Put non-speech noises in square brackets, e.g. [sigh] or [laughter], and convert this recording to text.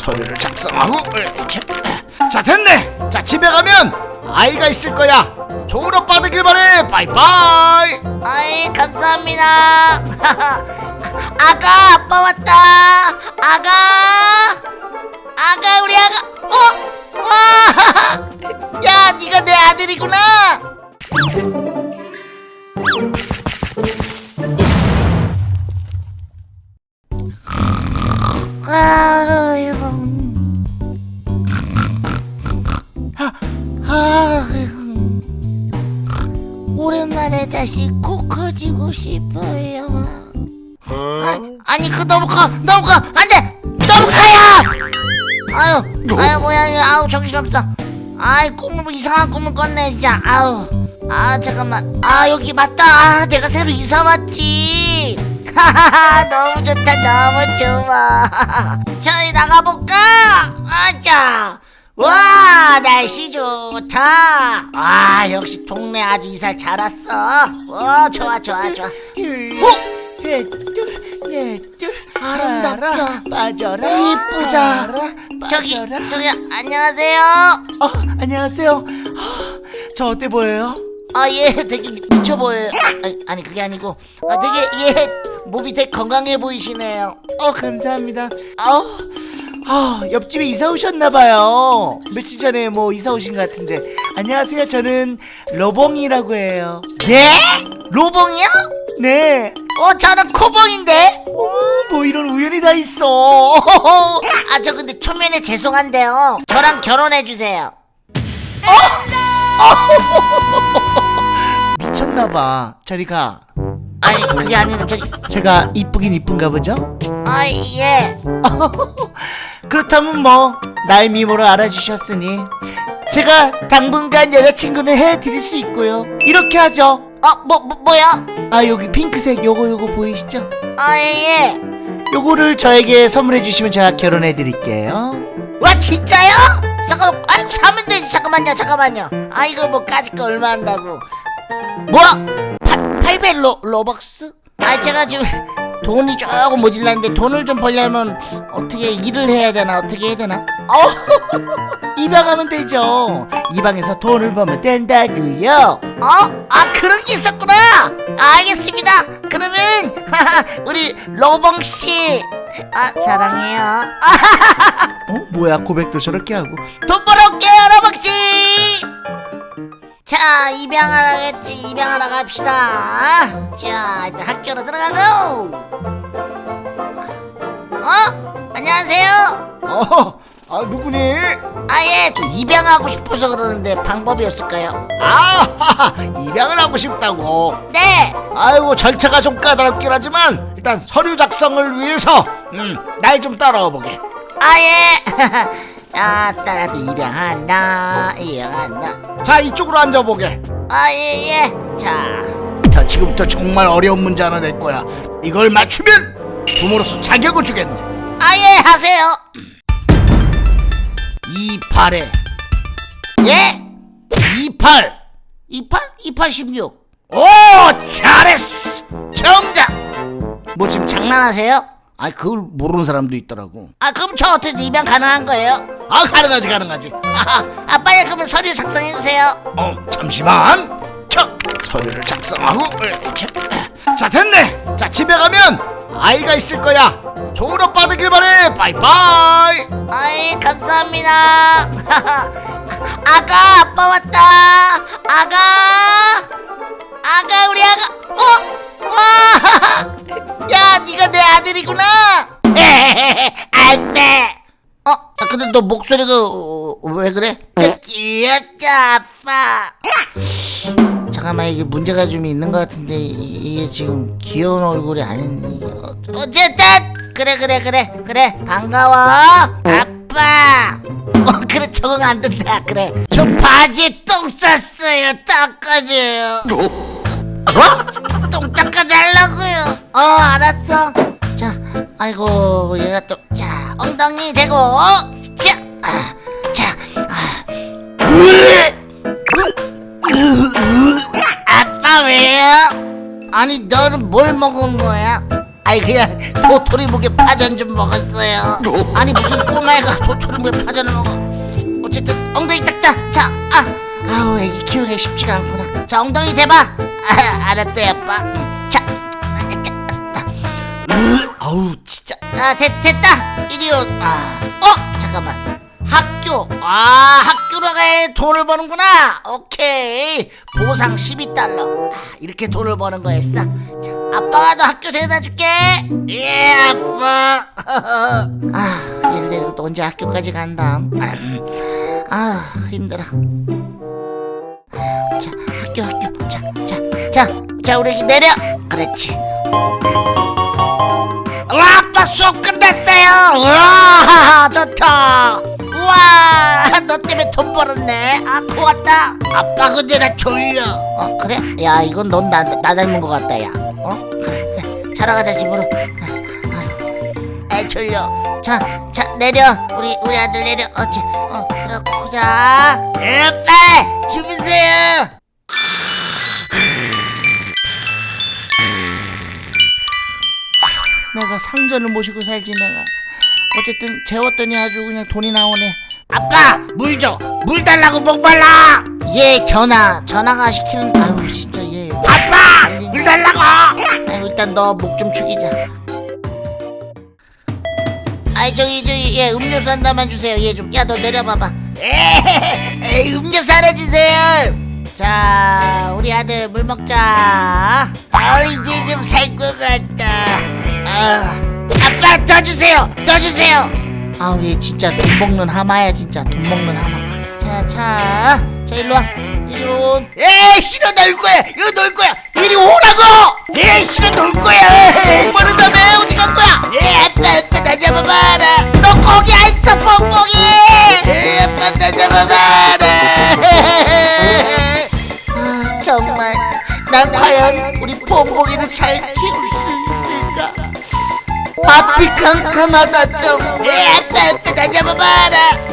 서류를 작성하고 이렇게. 자 됐네. 자 집에 가면 아이가 있을 거야. 좋은 오빠 되길 바래. 바이바이. 아이 감사합니다. [laughs] 아가 아빠 왔다. 아가. 아가 우리 아가. 어? 와! [laughs] 야 네가 내 아들이구나. 아 오랜만에 다시 코 커지고 싶어요. 아, 아니 그 너무 커, 너무 커, 안돼, 너무 커요. 아유, 아유 뭐야, 이거, 아우 정신없어. 아이 꿈을 뭐 이상한 꿈을 꿨네 진짜. 아우, 아 잠깐만, 아 여기 맞다. 아 내가 새로 이사 왔지. [laughs] 하하하 너무 좋다, 너무 좋아. [laughs] 저희 나가볼까? 아자. 와 날씨 좋다. 아 역시 동네 아주 이사 잘 왔어. 와 좋아 좋아 좋아. 어? 셋둘넷둘. 아름답다. 빠져라 이쁘다. 저기. 저기 안녕하세요. 어 안녕하세요. 어, 저 어때 보여요? 아예 되게 미쳐 보여요. 아니, 아니 그게 아니고. 아 되게 예 몸이 되게 건강해 보이시네요. 어 감사합니다. 어, 아 옆집에 이사 오셨나봐요. 며칠 전에 뭐 이사 오신 것 같은데. 안녕하세요. 저는 로봉이라고 해요. 네? 로봉이요? 네. 어 저는 코봉인데. 어머 뭐 이런 우연이 다 있어. [laughs] 아 저 근데 초면에 죄송한데요. 저랑 결혼해 주세요. [laughs] 미쳤나봐. 저리 가 아니 그게 아니라 저기 제가 이쁘긴 이쁜가 보죠? 아 예 [laughs] 그렇다면 뭐날 미모로 알아주셨으니 제가 당분간 여자친구는 해드릴 수 있고요 이렇게 하죠 어, 뭐, 뭐, 뭐야? 아 여기 핑크색 요거 요거 보이시죠? 아, 예, 예. 요거를 저에게 선물해 주시면 제가 결혼해 드릴게요 와, 진짜요? 잠깐만, 아이고, 사면 되지. 잠깐만요, 잠깐만요. 아, 이거 뭐, 까짓 거 얼마 한다고. 뭐야? 800 로, 로벅스? 아, 제가 지금 돈이 조금 모질랐는데 돈을 좀 벌려면 어떻게 일을 해야 되나, 어떻게 해야 되나? 어 [laughs] 입양하면 되죠 입양해서 돈을 벌면 된다고요 어? 아, 그런 게 있었구나. 알겠습니다. 그러면, [laughs] 우리 로봉씨. 아, 사랑해요. 아, [laughs] 어 뭐야 고백도 저렇게 하고 돈 벌어올게요, 로벅씨! 자, 입양하라겠지. 입양하러 갑시다. 자, 일단 학교로 들어가고. 어? 안녕하세요. 어, 아 누구니? 아, 예, 저 입양하고 싶어서 그러는데 방법이 없을까요? 아 [laughs] 입양을 하고 싶다고 네. 아이고 절차가 좀 까다롭긴 하지만 일단 서류 작성을 위해서 음 날 좀 따라와 보게 아, 예. [laughs] 아, 따라도 입양한다. 입양한다. 자 이쪽으로 앉아보게 아, 예, 예. 자, 자 지금부터 정말 어려운 문제 하나 낼 거야 이걸 맞추면 부모로서 자격을 주겠네 아, 예, 하세요. 28에 예? 28 28? 28, 16. 오 잘했어 정답 뭐 지금 장난하세요? 아 그걸 모르는 사람도 있더라고 아 그럼 저 어떻게 입양 가능한 거예요? 아 가능하지 가능하지 아, 아 빨리 그러면 서류 작성해 주세요. 어 잠시만 자 서류를 작성하고 이렇게 자 됐네 자 집에 가면 아이가 있을 거야 좋은 오빠 되길 바래 바이바이 아이 감사합니다. [laughs] 아가 아빠 왔다. 아가 아가 우리 아가 어? 와! [laughs] 야 네가 내 아들이구나. [laughs] 안돼. 어? 아, 근데 너 목소리가 어, 왜 그래? 저 귀엽다 아빠. 잠깐만 이게 문제가 좀 있는 것 같은데 이- 이게 지금 귀여운 얼굴이 아닌 어, 어쨌든 그래 그래 그래 그래 반가워 아빠 어 그래 적응 안 된다 그래 저 바지에 똥 쌌어요 닦아줘요 어? 똥 닦아달라고요 어 알았어 자 아이고 얘가 또 자 엉덩이 대고 자 아, 자, 아. 아빠 왜요? 아니 너는 뭘 먹은 거야? 아이 그냥 도토리 묵에 파전 좀 먹었어요 아니 무슨 꼬마애가 도토리 묵에 파전을 먹어 어쨌든 엉덩이 닦자 자 아 아우 애기 키우기 쉽지가 않구나 자 엉덩이 대봐 아, [laughs] 알았어요 아빠. 음, 자, 자, 아우 진짜. 아 됐, 됐다. 이리 오아어 잠깐만. 학교. 아 학교로 가야 돈을 버는구나. 오케이. 보상 12달러. 아, 이렇게 돈을 버는 거였어. 자 아빠가 너 학교 데려다 줄게. 예 아빠. [laughs] 아 얘를 데리고 또 언제 학교까지 간다. 음, 아 힘들어. 자 학교 학교. 자 자 자 우리 애기 내려. 그렇지. 와 아빠 수업 끝났어요. 와 [laughs] 좋다. 우와 너 때문에 돈 벌었네. 아 고맙다. 아빠 근데 나 졸려. 어 그래? 야 이건 넌 나 나 닮은 것 같다 야 어? 그래 그래 자러 가자 집으로. 아, 아 졸려. 자 자 내려. 우리 우리 아들 내려. 어째 어 그렇고 자. 아빠 주무세요 상전을 모시고 살지 내가. 어쨌든 재웠더니 아주 그냥 돈이 나오네. 아빠 물 줘. 물 달라고 목말라. 예 전화. 전화가 시키는 아유 진짜 예. 아빠 물 달라고. 아유, 일단 너 목 좀 축이자. 아이 저기 저기 예 음료수 한 잔만 주세요. 예 좀 야 너 내려봐봐. 에이 음료수 하나 주세요. 자 우리 아들 물 먹자. 아 이제 좀 살 것 같다 아, 아빠 더 주세요 더 주세요. 아우 얘 진짜 돈 먹는 하마야 진짜 돈 먹는 하마. 자자자 일로 와. 이리 온. 에이 싫어 놀 거야. 이거 놀 거야. 이리 오라고. 에이 싫어 놀 거야. 모른다며. 어디 간 거야? 에이 아빠 아빠 나 잡아봐라. 너 거기 안 있어 뽕뽕이. 에이 아빠 나 잡아봐라. 아 정말 난 과연 우리 뽕뽕이를 잘 키울 수 있을까 앞이 캄캄하다 좀. 왜 아빠 아빠 나 잡아봐라